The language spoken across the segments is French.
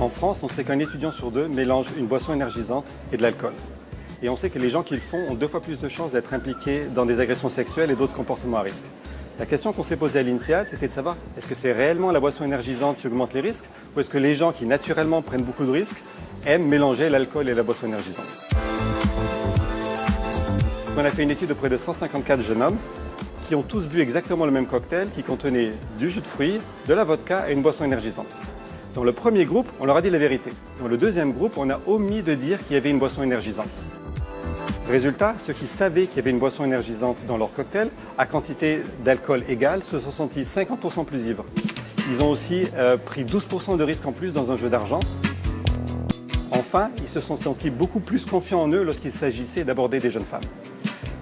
En France, on sait qu'un étudiant sur deux mélange une boisson énergisante et de l'alcool. Et on sait que les gens qui le font ont deux fois plus de chances d'être impliqués dans des agressions sexuelles et d'autres comportements à risque. La question qu'on s'est posée à l'INSEAD, c'était de savoir est-ce que c'est réellement la boisson énergisante qui augmente les risques ou est-ce que les gens qui naturellement prennent beaucoup de risques aiment mélanger l'alcool et la boisson énergisante? On a fait une étude auprès de 154 jeunes hommes qui ont tous bu exactement le même cocktail qui contenait du jus de fruits, de la vodka et une boisson énergisante. Dans le premier groupe, on leur a dit la vérité. Dans le deuxième groupe, on a omis de dire qu'il y avait une boisson énergisante. Résultat, ceux qui savaient qu'il y avait une boisson énergisante dans leur cocktail, à quantité d'alcool égale, se sont sentis 50% plus ivres. Ils ont aussi euh, pris 12% de risque en plus dans un jeu d'argent. Enfin, ils se sont sentis beaucoup plus confiants en eux lorsqu'il s'agissait d'aborder des jeunes femmes.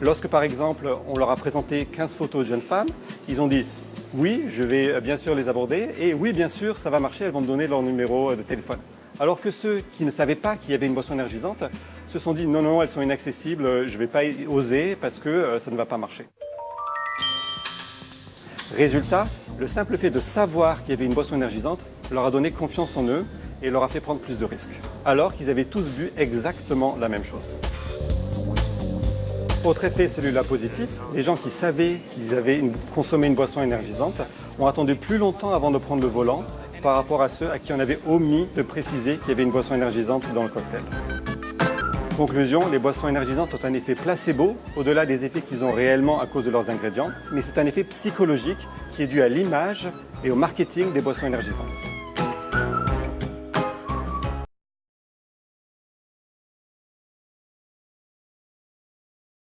Lorsque, par exemple, on leur a présenté 15 photos de jeunes femmes, ils ont dit oui, je vais euh, bien sûr les aborder et oui, bien sûr, ça va marcher, elles vont me donner leur numéro euh, de téléphone. Alors que ceux qui ne savaient pas qu'il y avait une boisson énergisante se sont dit non, non, elles sont inaccessibles, je ne vais pas oser parce que euh, ça ne va pas marcher. Résultat, le simple fait de savoir qu'il y avait une boisson énergisante leur a donné confiance en eux et leur a fait prendre plus de risques, alors qu'ils avaient tous bu exactement la même chose. Autre effet, celui-là positif, les gens qui savaient qu'ils avaient consommé une boisson énergisante ont attendu plus longtemps avant de prendre le volant par rapport à ceux à qui on avait omis de préciser qu'il y avait une boisson énergisante dans le cocktail. Conclusion, les boissons énergisantes ont un effet placebo, au-delà des effets qu'ils ont réellement à cause de leurs ingrédients, mais c'est un effet psychologique qui est dû à l'image et au marketing des boissons énergisantes.